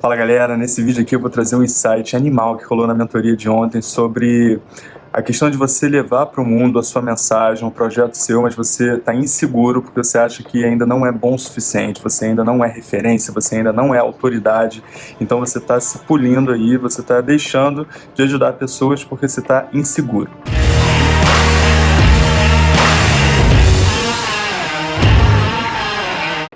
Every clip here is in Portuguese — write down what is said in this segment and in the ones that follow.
Fala galera, nesse vídeo aqui eu vou trazer um insight animal que rolou na mentoria de ontem sobre a questão de você levar para o mundo a sua mensagem, um projeto seu, mas você está inseguro porque você acha que ainda não é bom o suficiente, você ainda não é referência, você ainda não é autoridade, então você está se pulindo aí, você está deixando de ajudar pessoas porque você está inseguro.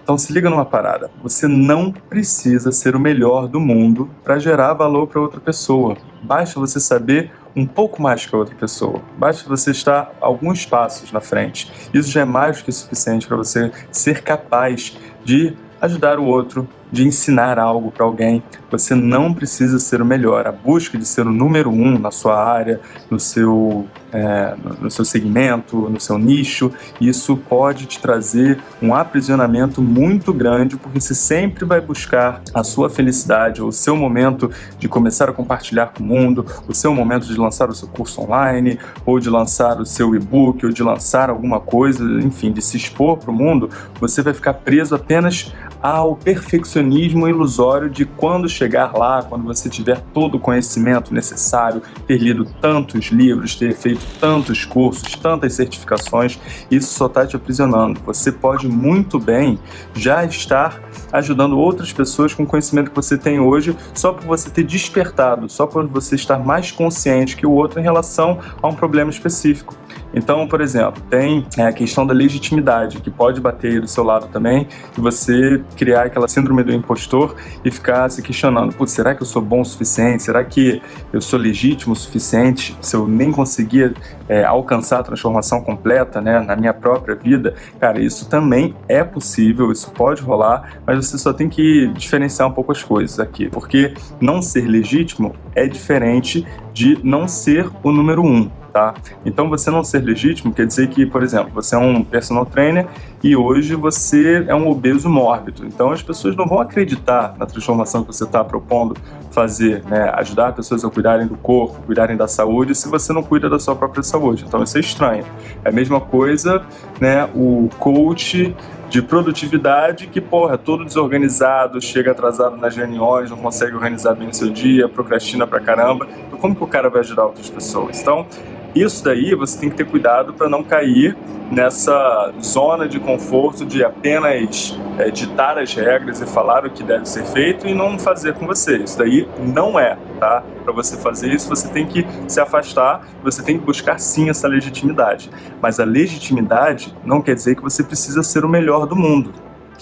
Então se liga numa parada, você não precisa ser o melhor do mundo para gerar valor para outra pessoa. Basta você saber um pouco mais que a outra pessoa. Basta você estar alguns passos na frente. Isso já é mais do que suficiente para você ser capaz de ajudar o outro, de ensinar algo para alguém. Você não precisa ser o melhor. A busca de ser o número um na sua área, no seu, é, no seu segmento, no seu nicho, isso pode te trazer um aprisionamento muito grande, porque você sempre vai buscar a sua felicidade, o seu momento de começar a compartilhar com o mundo, o seu momento de lançar o seu curso online, ou de lançar o seu e-book, ou de lançar alguma coisa, enfim, de se expor para o mundo, você vai ficar preso apenas ao perfeccionismo ilusório de quando chegar lá, quando você tiver todo o conhecimento necessário, ter lido tantos livros, ter feito tantos cursos, tantas certificações, isso só está te aprisionando. Você pode muito bem já estar ajudando outras pessoas com o conhecimento que você tem hoje, só por você ter despertado, só por você estar mais consciente que o outro em relação a um problema específico. Então, por exemplo, tem é, a questão da legitimidade, que pode bater aí do seu lado também, e você criar aquela síndrome do impostor e ficar se questionando, putz, será que eu sou bom o suficiente? Será que eu sou legítimo o suficiente se eu nem conseguir é, alcançar a transformação completa né, na minha própria vida? Cara, isso também é possível, isso pode rolar, mas você só tem que diferenciar um pouco as coisas aqui, porque não ser legítimo é diferente de não ser o número um tá? Então você não ser legítimo quer dizer que, por exemplo, você é um personal trainer e hoje você é um obeso mórbido. Então as pessoas não vão acreditar na transformação que você está propondo fazer, né? Ajudar pessoas a cuidarem do corpo, cuidarem da saúde, se você não cuida da sua própria saúde. Então isso é estranho. É a mesma coisa, né? O coach de produtividade que, porra, é todo desorganizado, chega atrasado nas reuniões, não consegue organizar bem o seu dia, procrastina pra caramba. Então como que o cara vai ajudar outras pessoas? Então, isso daí você tem que ter cuidado para não cair nessa zona de conforto de apenas é, ditar as regras e falar o que deve ser feito e não fazer com você. Isso daí não é, tá? Para você fazer isso, você tem que se afastar, você tem que buscar sim essa legitimidade. Mas a legitimidade não quer dizer que você precisa ser o melhor do mundo.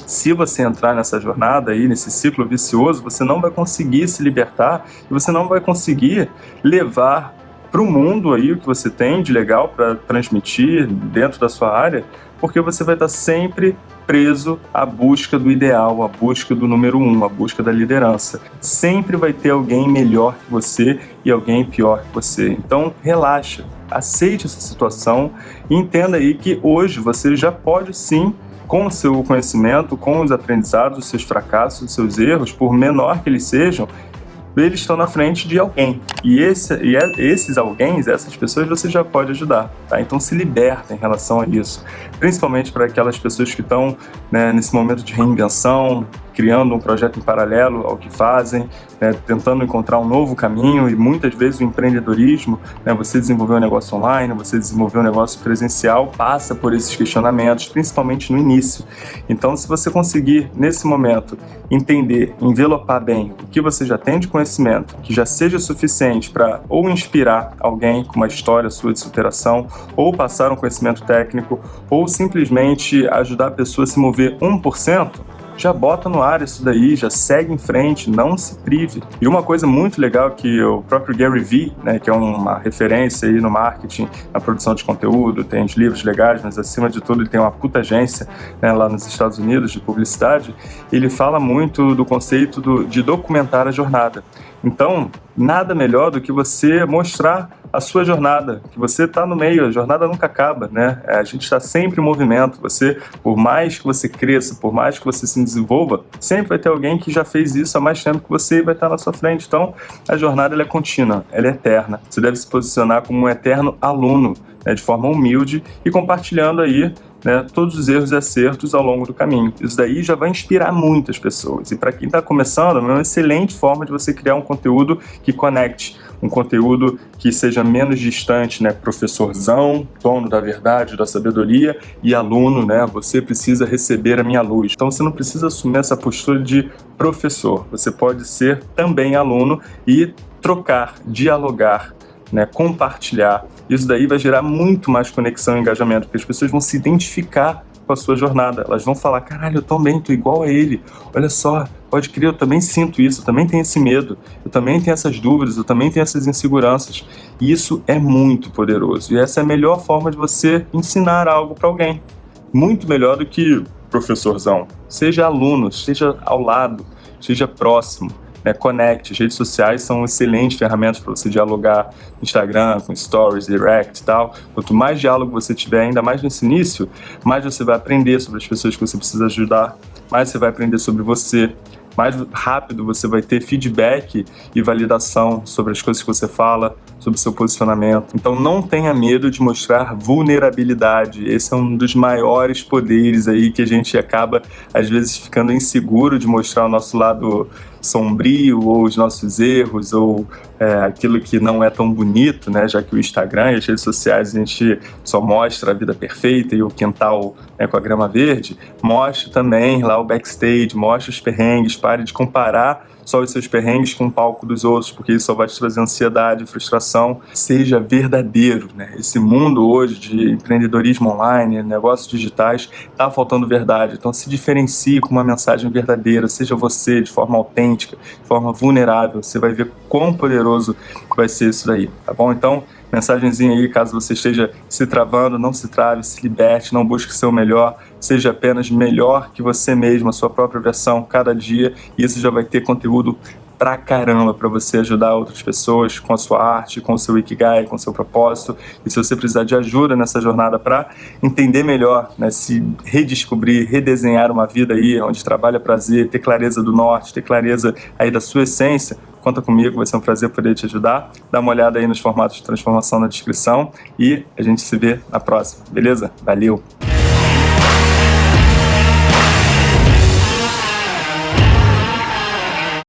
Se você entrar nessa jornada aí, nesse ciclo vicioso, você não vai conseguir se libertar e você não vai conseguir levar para o mundo aí o que você tem de legal para transmitir dentro da sua área, porque você vai estar sempre preso à busca do ideal, à busca do número um, à busca da liderança. Sempre vai ter alguém melhor que você e alguém pior que você. Então relaxa, aceite essa situação e entenda aí que hoje você já pode sim com o seu conhecimento, com os aprendizados, os seus fracassos, os seus erros, por menor que eles sejam, eles estão na frente de alguém. E, esse, e é, esses alguém, essas pessoas, você já pode ajudar. Tá? Então se liberta em relação a isso. Principalmente para aquelas pessoas que estão né, nesse momento de reinvenção, criando um projeto em paralelo ao que fazem, né, tentando encontrar um novo caminho e muitas vezes o empreendedorismo, né, você desenvolver um negócio online, você desenvolver um negócio presencial, passa por esses questionamentos, principalmente no início. Então, se você conseguir, nesse momento, entender, envelopar bem o que você já tem de conhecimento, que já seja suficiente para ou inspirar alguém com uma história sua de superação, ou passar um conhecimento técnico, ou simplesmente ajudar a pessoa a se mover 1%, já bota no ar isso daí, já segue em frente, não se prive. E uma coisa muito legal que o próprio Gary Vee, né, que é uma referência aí no marketing, na produção de conteúdo, tem os livros legais, mas acima de tudo ele tem uma puta agência né, lá nos Estados Unidos de publicidade, ele fala muito do conceito do, de documentar a jornada. Então, nada melhor do que você mostrar a sua jornada, que você está no meio, a jornada nunca acaba, né? É, a gente está sempre em movimento, você, por mais que você cresça, por mais que você se desenvolva, sempre vai ter alguém que já fez isso há mais tempo que você e vai estar na sua frente. Então, a jornada é contínua, ela é eterna. Você deve se posicionar como um eterno aluno, né, de forma humilde e compartilhando aí né, todos os erros e acertos ao longo do caminho. Isso daí já vai inspirar muitas pessoas. E para quem está começando, é uma excelente forma de você criar um conteúdo que conecte, um conteúdo que seja menos distante, né, professorzão, dono da verdade, da sabedoria, e aluno, né, você precisa receber a minha luz. Então você não precisa assumir essa postura de professor, você pode ser também aluno e trocar, dialogar, né, compartilhar. Isso daí vai gerar muito mais conexão e engajamento, porque as pessoas vão se identificar com a sua jornada. Elas vão falar, caralho, eu também tô igual a ele. Olha só, pode crer, eu também sinto isso, eu também tenho esse medo, eu também tenho essas dúvidas, eu também tenho essas inseguranças. E isso é muito poderoso. E essa é a melhor forma de você ensinar algo para alguém. Muito melhor do que professorzão. Seja aluno, esteja ao lado, esteja próximo né, Connect, as redes sociais são excelentes ferramentas para você dialogar Instagram, com Stories, Direct e tal. Quanto mais diálogo você tiver, ainda mais nesse início, mais você vai aprender sobre as pessoas que você precisa ajudar, mais você vai aprender sobre você, mais rápido você vai ter feedback e validação sobre as coisas que você fala, sobre o seu posicionamento. Então não tenha medo de mostrar vulnerabilidade. Esse é um dos maiores poderes aí que a gente acaba, às vezes, ficando inseguro de mostrar o nosso lado sombrio ou os nossos erros ou é, aquilo que não é tão bonito, né? Já que o Instagram e as redes sociais a gente só mostra a vida perfeita e o quintal né, com a grama verde, mostre também lá o backstage, mostre os perrengues, pare de comparar só os seus perrengues com o palco dos outros, porque isso só vai te trazer ansiedade, frustração. Seja verdadeiro, né? Esse mundo hoje de empreendedorismo online, negócios digitais, tá faltando verdade. Então se diferencie com uma mensagem verdadeira, seja você de forma autêntica, de forma vulnerável. Você vai ver quão poderoso vai ser isso daí, tá bom? Então, mensagenzinha aí, caso você esteja se travando, não se trave, se liberte, não busque ser o melhor, seja apenas melhor que você mesmo, a sua própria versão, cada dia, e isso já vai ter conteúdo pra caramba para você ajudar outras pessoas com a sua arte, com o seu Ikigai, com o seu propósito. E se você precisar de ajuda nessa jornada para entender melhor, né, se redescobrir, redesenhar uma vida aí onde trabalha prazer, ter clareza do norte, ter clareza aí da sua essência, conta comigo, vai ser um prazer poder te ajudar. Dá uma olhada aí nos formatos de transformação na descrição e a gente se vê na próxima, beleza? Valeu!